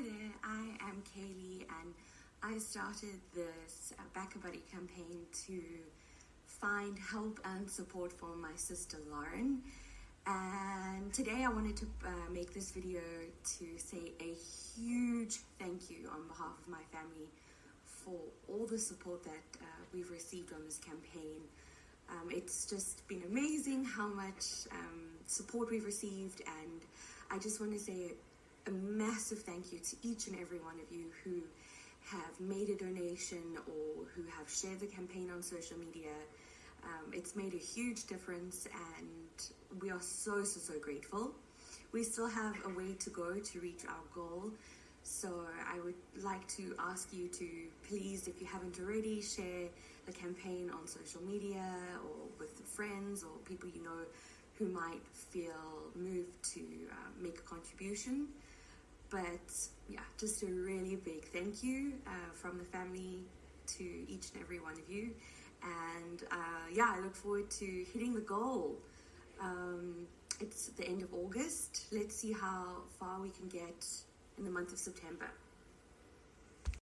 Hi there, I am Kaylee and I started this uh, BackaBuddy campaign to find help and support for my sister Lauren and today I wanted to uh, make this video to say a huge thank you on behalf of my family for all the support that uh, we've received on this campaign. Um, it's just been amazing how much um, support we've received and I just want to say a massive thank you to each and every one of you who have made a donation or who have shared the campaign on social media. Um, it's made a huge difference and we are so, so, so grateful. We still have a way to go to reach our goal. So I would like to ask you to please, if you haven't already, share the campaign on social media or with friends or people you know who might feel moved to uh, make a contribution. But yeah, just a really big thank you uh, from the family to each and every one of you. And uh, yeah, I look forward to hitting the goal. Um, it's the end of August. Let's see how far we can get in the month of September.